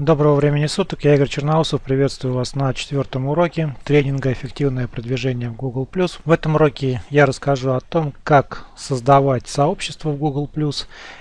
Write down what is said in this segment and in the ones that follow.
Доброго времени суток, я Игорь Черноусов, приветствую вас на четвертом уроке тренинга «Эффективное продвижение в Google+.» В этом уроке я расскажу о том, как создавать сообщество в Google+,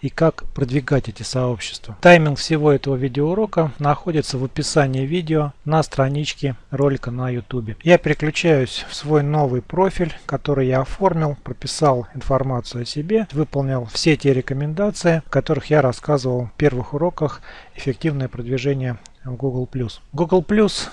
и как продвигать эти сообщества. Тайминг всего этого видеоурока находится в описании видео на страничке ролика на YouTube. Я переключаюсь в свой новый профиль, который я оформил, прописал информацию о себе, выполнил все те рекомендации, о которых я рассказывал в первых уроках «Эффективное продвижение в Google+. Google+,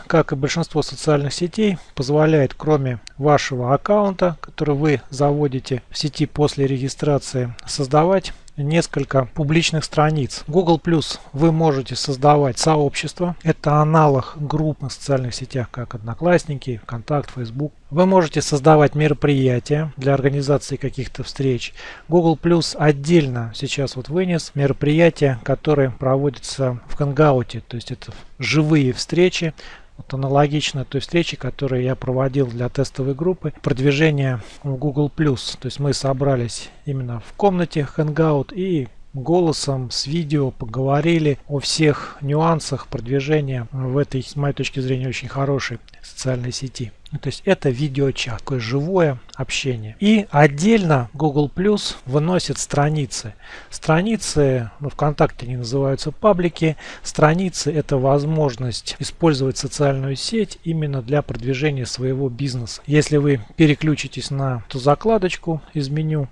как и большинство социальных сетей, позволяет кроме вашего аккаунта, который вы заводите в сети после регистрации, создавать несколько публичных страниц. Google Plus вы можете создавать сообщество. Это аналог групп на социальных сетях, как Одноклассники, ВКонтакт, Facebook. Вы можете создавать мероприятия для организации каких-то встреч. Google Plus отдельно сейчас вот вынес мероприятия, которые проводятся в Hangouts, то есть это живые встречи вот аналогично той встрече, которую я проводил для тестовой группы продвижения в Google+. То есть мы собрались именно в комнате Hangout и голосом, с видео поговорили о всех нюансах продвижения в этой, с моей точки зрения, очень хорошей социальной сети. То есть это видеочат, такое живое общение. И отдельно Google Plus выносит страницы. Страницы, ну, ВКонтакте они называются паблики. Страницы это возможность использовать социальную сеть именно для продвижения своего бизнеса. Если вы переключитесь на ту закладочку из меню,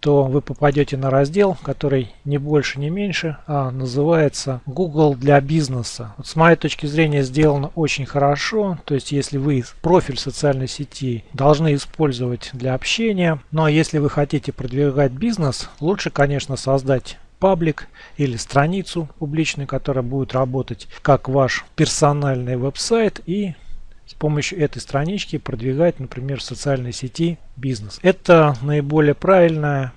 то вы попадете на раздел, который не больше, не меньше, а называется Google для бизнеса. Вот с моей точки зрения сделано очень хорошо. То есть если вы профиль социальной сети должны использовать для общения, но если вы хотите продвигать бизнес, лучше, конечно, создать паблик или страницу публичную, которая будет работать как ваш персональный веб-сайт и с помощью этой странички продвигать, например, в социальной сети бизнес. Это наиболее правильная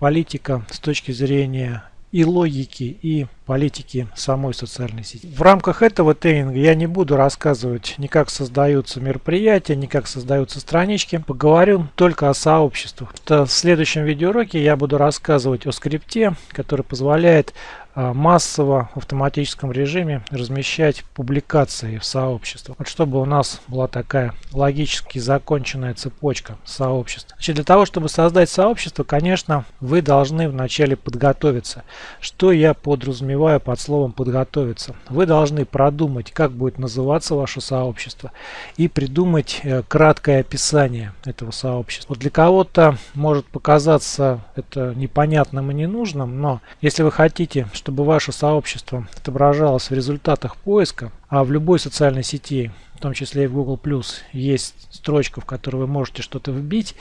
политика с точки зрения и логики, и политики самой социальной сети. В рамках этого тренинга я не буду рассказывать ни как создаются мероприятия, ни как создаются странички. Поговорю только о сообществах. В следующем видеоуроке я буду рассказывать о скрипте, который позволяет массово в автоматическом режиме размещать публикации в сообществах. Вот чтобы у нас была такая логически законченная цепочка сообществ. Значит, для того, чтобы создать сообщество, конечно, вы должны вначале подготовиться. Что я подразумеваю под словом подготовиться? Вы должны продумать, как будет называться ваше сообщество и придумать э, краткое описание этого сообщества. Вот для кого-то может показаться это непонятным и ненужным, но если вы хотите, чтобы ваше сообщество отображалось в результатах поиска, а в любой социальной сети, в том числе и в Google+, есть строчка, в которой вы можете что-то вбить,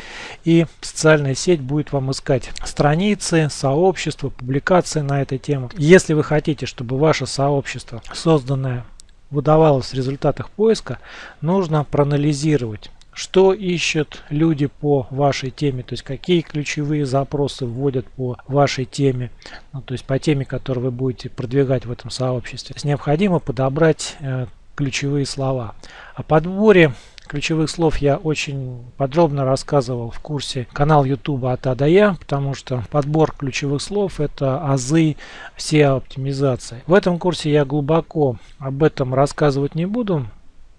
и социальная сеть будет вам искать страницы, сообщества, публикации на этой теме. Если вы хотите, чтобы ваше сообщество, созданное выдавалось в результатах поиска, нужно проанализировать что ищут люди по вашей теме, то есть какие ключевые запросы вводят по вашей теме, ну, то есть по теме, которую вы будете продвигать в этом сообществе. То необходимо подобрать э, ключевые слова. О подборе ключевых слов я очень подробно рассказывал в курсе канал YouTube от А до Я, потому что подбор ключевых слов это азы все оптимизации. В этом курсе я глубоко об этом рассказывать не буду,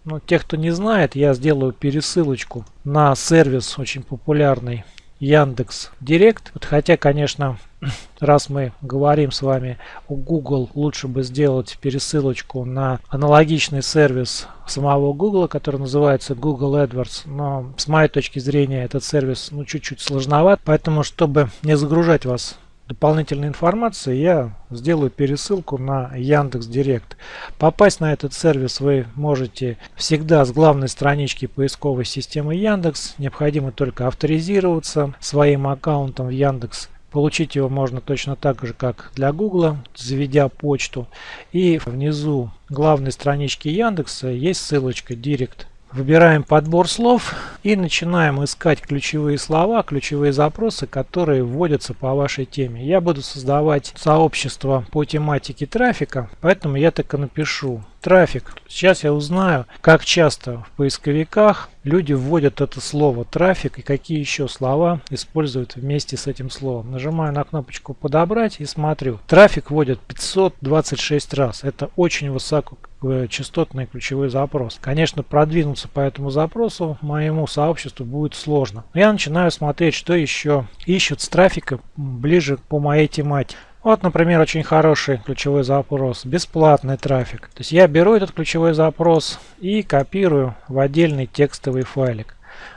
ну, тех, кто не знает, я сделаю пересылочку на сервис очень популярный Яндекс Директ. Вот хотя, конечно, раз мы говорим с вами о Google, лучше бы сделать пересылочку на аналогичный сервис самого Google, который называется Google AdWords. Но с моей точки зрения этот сервис ну чуть-чуть сложноват. Поэтому, чтобы не загружать вас дополнительной информации, я сделаю пересылку на Яндекс Директ. Попасть на этот сервис вы можете всегда с главной странички поисковой системы Яндекс. Необходимо только авторизироваться своим аккаунтом в Яндекс. Получить его можно точно так же, как для Гугла, заведя почту. И внизу главной странички Яндекса есть ссылочка Директ Выбираем подбор слов и начинаем искать ключевые слова, ключевые запросы, которые вводятся по вашей теме. Я буду создавать сообщество по тематике трафика, поэтому я так и напишу трафик. Сейчас я узнаю, как часто в поисковиках люди вводят это слово трафик и какие еще слова используют вместе с этим словом. Нажимаю на кнопочку подобрать и смотрю. Трафик вводят 526 раз. Это очень высокочастотный ключевой запрос. Конечно, продвинуться по этому запросу моему сообществу будет сложно. Я начинаю смотреть, что еще ищут с трафика ближе по моей тематике. Вот, например, очень хороший ключевой запрос, бесплатный трафик. То есть я беру этот ключевой запрос и копирую в отдельный текстовый файлик.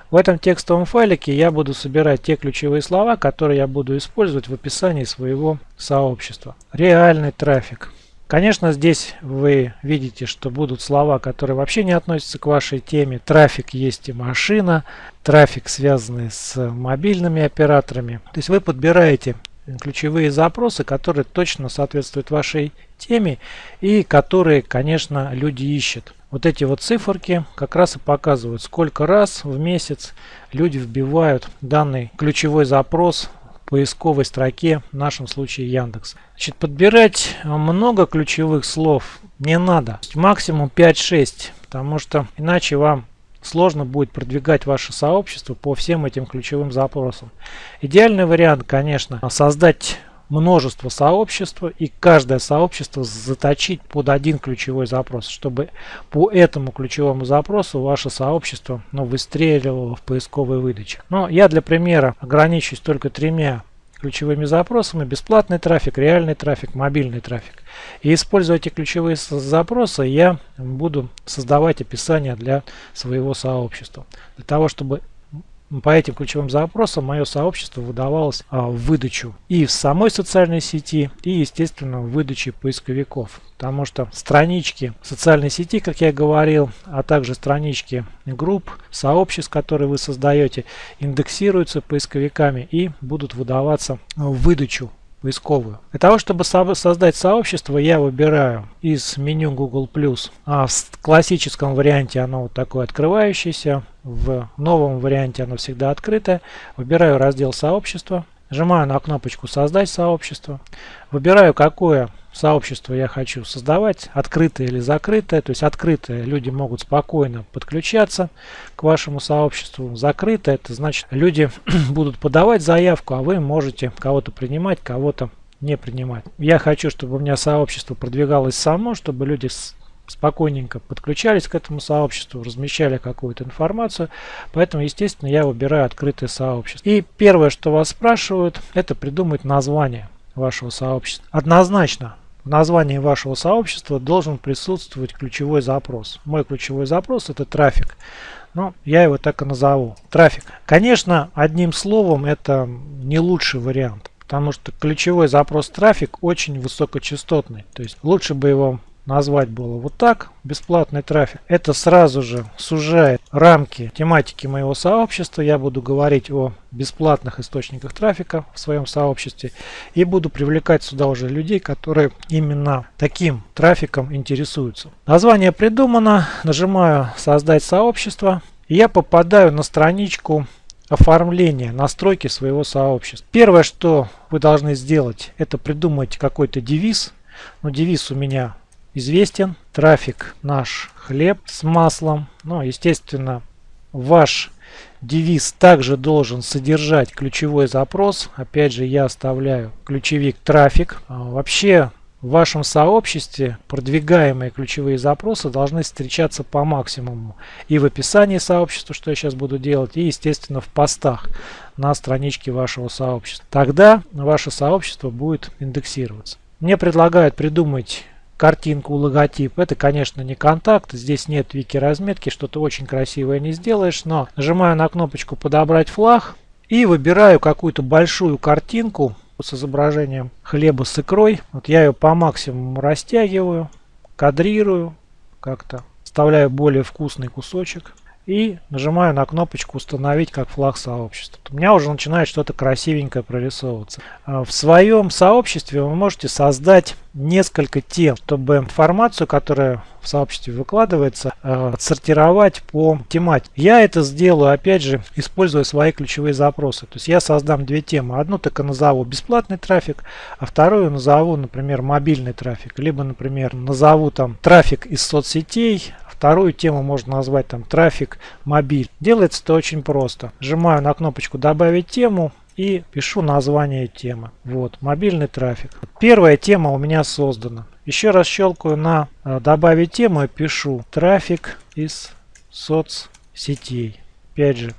В этом текстовом файлике я буду собирать те ключевые слова, которые я буду использовать в описании своего сообщества. Реальный трафик. Конечно, здесь вы видите, что будут слова, которые вообще не относятся к вашей теме. Трафик есть и машина, трафик связанный с мобильными операторами. То есть вы подбираете ключевые запросы, которые точно соответствуют вашей теме и которые, конечно, люди ищут. Вот эти вот циферки как раз и показывают, сколько раз в месяц люди вбивают данный ключевой запрос в поисковой строке, в нашем случае Яндекс. Значит, подбирать много ключевых слов не надо. Максимум 5-6, потому что иначе вам сложно будет продвигать ваше сообщество по всем этим ключевым запросам. Идеальный вариант, конечно, создать множество сообществ и каждое сообщество заточить под один ключевой запрос, чтобы по этому ключевому запросу ваше сообщество ну, выстреливало в поисковой выдаче. Но я для примера ограничусь только тремя ключевыми запросами бесплатный трафик, реальный трафик, мобильный трафик. И используя эти ключевые запросы, я буду создавать описание для своего сообщества. Для того, чтобы по этим ключевым запросам мое сообщество выдавалось а, в выдачу и в самой социальной сети, и, естественно, в выдаче поисковиков. Потому что странички социальной сети, как я говорил, а также странички групп, сообществ, которые вы создаете, индексируются поисковиками и будут выдаваться в выдачу поисковую. Для того, чтобы создать сообщество, я выбираю из меню Google+. А в классическом варианте оно вот такое открывающееся. В новом варианте оно всегда открытое. Выбираю раздел сообщества. Нажимаю на кнопочку «Создать сообщество». Выбираю, какое сообщество я хочу создавать, открытое или закрытое. То есть открытое люди могут спокойно подключаться к вашему сообществу. Закрытое это значит люди будут подавать заявку, а вы можете кого-то принимать, кого-то не принимать. Я хочу, чтобы у меня сообщество продвигалось само, чтобы люди спокойненько подключались к этому сообществу, размещали какую-то информацию. Поэтому, естественно, я выбираю открытое сообщество. И первое, что вас спрашивают, это придумать название вашего сообщества. Однозначно в названии вашего сообщества должен присутствовать ключевой запрос. Мой ключевой запрос это трафик. Ну, я его так и назову. Трафик. Конечно, одним словом это не лучший вариант. Потому что ключевой запрос трафик очень высокочастотный. То есть лучше бы его назвать было вот так, бесплатный трафик. Это сразу же сужает рамки тематики моего сообщества. Я буду говорить о бесплатных источниках трафика в своем сообществе и буду привлекать сюда уже людей, которые именно таким трафиком интересуются. Название придумано, нажимаю создать сообщество и я попадаю на страничку оформления, настройки своего сообщества. Первое, что вы должны сделать, это придумать какой-то девиз. Но девиз у меня известен. Трафик наш хлеб с маслом. Ну, естественно, ваш девиз также должен содержать ключевой запрос. Опять же, я оставляю ключевик трафик. А, вообще, в вашем сообществе продвигаемые ключевые запросы должны встречаться по максимуму. И в описании сообщества, что я сейчас буду делать, и, естественно, в постах на страничке вашего сообщества. Тогда ваше сообщество будет индексироваться. Мне предлагают придумать картинку, логотип. Это, конечно, не контакт. Здесь нет вики разметки, что-то очень красивое не сделаешь. Но нажимаю на кнопочку «Подобрать флаг» и выбираю какую-то большую картинку с изображением хлеба с икрой. Вот я ее по максимуму растягиваю, кадрирую как-то, вставляю более вкусный кусочек и нажимаю на кнопочку «Установить как флаг сообщества». У меня уже начинает что-то красивенькое прорисовываться. А в своем сообществе вы можете создать несколько тем, чтобы информацию, которая в сообществе выкладывается, э, отсортировать по тематике. Я это сделаю, опять же, используя свои ключевые запросы. То есть я создам две темы. Одну так и назову бесплатный трафик, а вторую назову, например, мобильный трафик. Либо, например, назову там трафик из соцсетей, Вторую тему можно назвать там трафик мобиль. Делается это очень просто. Нажимаю на кнопочку добавить тему и пишу название темы. Вот, мобильный трафик. Первая тема у меня создана. Еще раз щелкаю на э, добавить тему и пишу трафик из соцсетей. Опять же,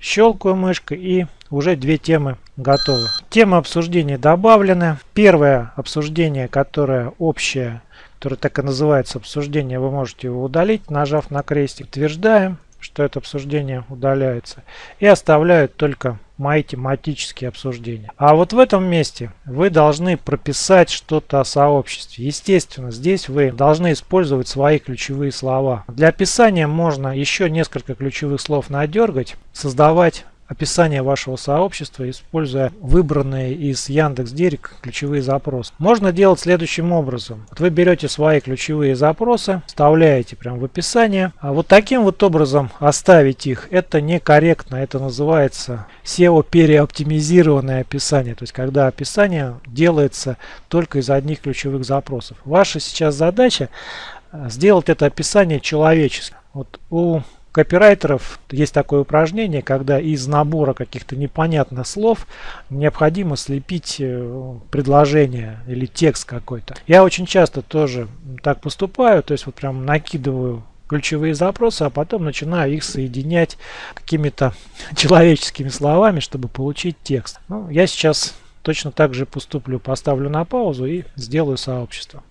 щелкаю мышкой и уже две темы готовы. Темы обсуждения добавлены. Первое обсуждение, которое общее, которое так и называется обсуждение, вы можете его удалить, нажав на крестик. Утверждаем, что это обсуждение удаляется. И оставляю только мои тематические обсуждения. А вот в этом месте вы должны прописать что-то о сообществе. Естественно, здесь вы должны использовать свои ключевые слова. Для описания можно еще несколько ключевых слов надергать, создавать описание вашего сообщества, используя выбранные из Яндекс Директ ключевые запросы. Можно делать следующим образом. Вот вы берете свои ключевые запросы, вставляете прямо в описание. А вот таким вот образом оставить их, это некорректно. Это называется SEO переоптимизированное описание. То есть, когда описание делается только из одних ключевых запросов. Ваша сейчас задача э, сделать это описание человеческим. Вот у копирайтеров есть такое упражнение, когда из набора каких-то непонятных слов необходимо слепить э, предложение или текст какой-то. Я очень часто тоже так поступаю, то есть вот прям накидываю ключевые запросы, а потом начинаю их соединять какими-то человеческими словами, чтобы получить текст. Ну, я сейчас точно так же поступлю, поставлю на паузу и сделаю сообщество.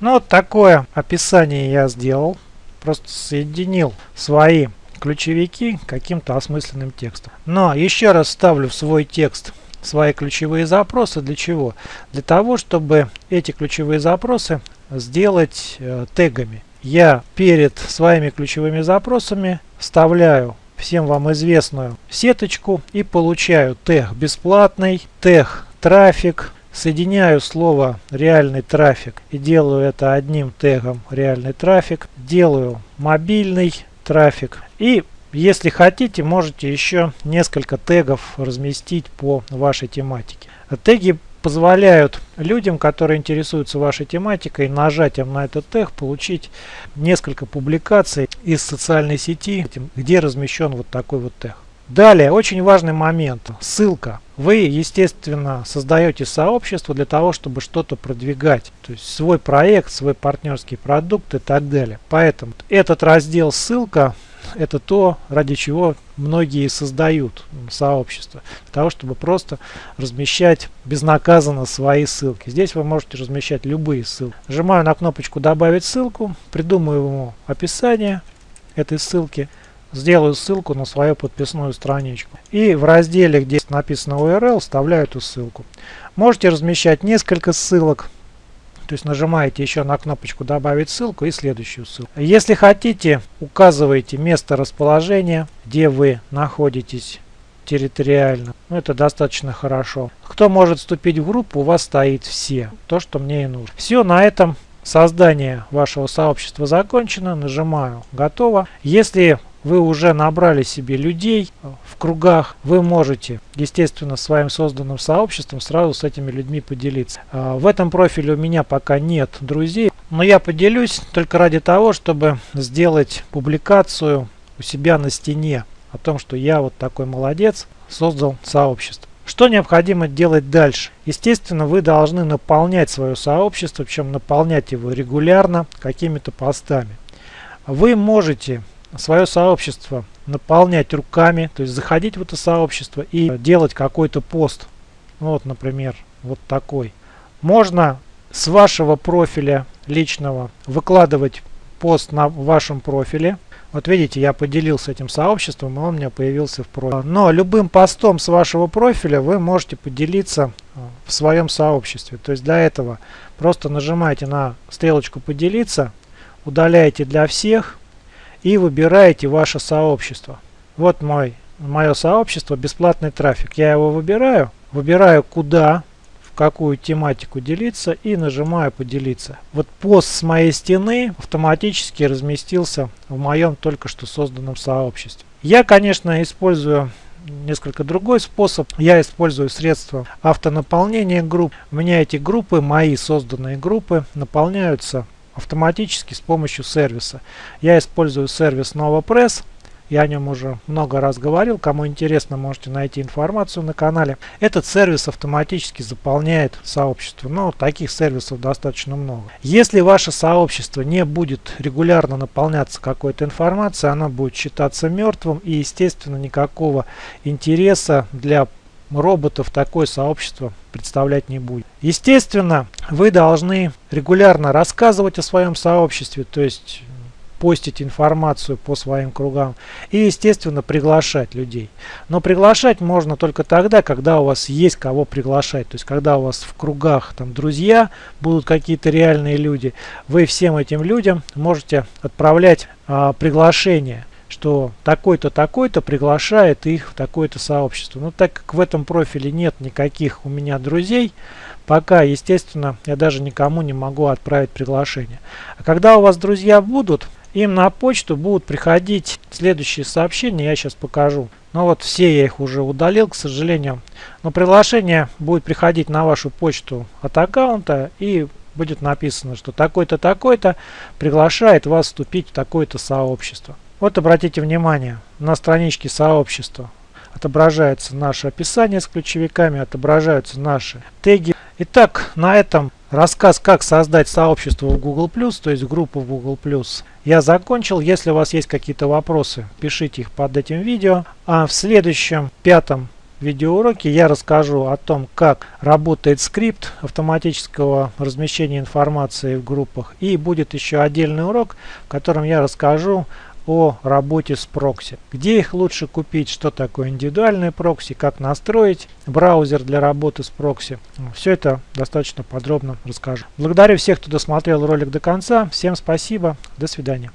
Ну вот такое описание я сделал просто соединил свои ключевики каким-то осмысленным текстом. Но еще раз ставлю в свой текст свои ключевые запросы. Для чего? Для того, чтобы эти ключевые запросы сделать э, тегами. Я перед своими ключевыми запросами вставляю всем вам известную сеточку и получаю тег бесплатный, тег трафик, Соединяю слово реальный трафик и делаю это одним тегом реальный трафик. Делаю мобильный трафик. И если хотите, можете еще несколько тегов разместить по вашей тематике. Теги позволяют людям, которые интересуются вашей тематикой, нажатием на этот тег получить несколько публикаций из социальной сети, где размещен вот такой вот тег. Далее, очень важный момент. Ссылка. Вы, естественно, создаете сообщество для того, чтобы что-то продвигать. То есть свой проект, свой партнерский продукт и так далее. Поэтому этот раздел ссылка это то, ради чего многие создают сообщество. Для того, чтобы просто размещать безнаказанно свои ссылки. Здесь вы можете размещать любые ссылки. Нажимаю на кнопочку «Добавить ссылку», придумаю ему описание этой ссылки – сделаю ссылку на свою подписную страничку. И в разделе, где написано URL, вставляю эту ссылку. Можете размещать несколько ссылок. То есть нажимаете еще на кнопочку «Добавить ссылку» и следующую ссылку. Если хотите, указываете место расположения, где вы находитесь территориально. Ну, это достаточно хорошо. Кто может вступить в группу, у вас стоит все. То, что мне и нужно. Все, на этом создание вашего сообщества закончено. Нажимаю «Готово». Если вы уже набрали себе людей в кругах, вы можете, естественно, своим созданным сообществом сразу с этими людьми поделиться. А, в этом профиле у меня пока нет друзей, но я поделюсь только ради того, чтобы сделать публикацию у себя на стене о том, что я вот такой молодец, создал сообщество. Что необходимо делать дальше? Естественно, вы должны наполнять свое сообщество, причем наполнять его регулярно какими-то постами. Вы можете свое сообщество наполнять руками, то есть заходить в это сообщество и делать какой-то пост. Вот, например, вот такой. Можно с вашего профиля личного выкладывать пост на вашем профиле. Вот видите, я поделился этим сообществом, и он у меня появился в профиле. Но любым постом с вашего профиля вы можете поделиться э, в своем сообществе. То есть для этого просто нажимаете на стрелочку «Поделиться», удаляете «Для всех», и выбираете ваше сообщество. Вот мой, мое сообщество, бесплатный трафик. Я его выбираю, выбираю куда, какую тематику делиться и нажимаю поделиться. Вот пост с моей стены автоматически разместился в моем только что созданном сообществе. Я, конечно, использую несколько другой способ. Я использую средства автонаполнения групп. У меня эти группы, мои созданные группы, наполняются автоматически с помощью сервиса. Я использую сервис NovaPress. Я о нем уже много раз говорил. Кому интересно, можете найти информацию на канале. Этот сервис автоматически заполняет сообщество. Но таких сервисов достаточно много. Если ваше сообщество не будет регулярно наполняться какой-то информацией, оно будет считаться мертвым. И, естественно, никакого интереса для роботов такое сообщество представлять не будет. Естественно, вы должны регулярно рассказывать о своем сообществе, то есть постить информацию по своим кругам и, естественно, приглашать людей. Но приглашать можно только тогда, когда у вас есть кого приглашать. То есть, когда у вас в кругах там друзья, будут какие-то реальные люди, вы всем этим людям можете отправлять а, приглашение что такой-то, такой-то приглашает их в такое-то сообщество. Но так как в этом профиле нет никаких у меня друзей, пока, естественно, я даже никому не могу отправить приглашение. А когда у вас друзья будут, им на почту будут приходить следующие сообщения, я сейчас покажу. Ну вот все я их уже удалил, к сожалению. Но приглашение будет приходить на вашу почту от аккаунта и будет написано, что такой-то, такой-то приглашает вас вступить в такое-то сообщество. Вот обратите внимание, на страничке сообщества отображается наше описание с ключевиками, отображаются наши теги. Итак, на этом рассказ, как создать сообщество в Google+, то есть группу в Google+, я закончил. Если у вас есть какие-то вопросы, пишите их под этим видео. А в следующем, пятом видеоуроке я расскажу о том, как работает скрипт автоматического размещения информации в группах. И будет еще отдельный урок, в котором я расскажу о работе с прокси. Где их лучше купить, что такое индивидуальный прокси, как настроить браузер для работы с прокси. Все это достаточно подробно расскажу. Благодарю всех, кто досмотрел ролик до конца. Всем спасибо. До свидания.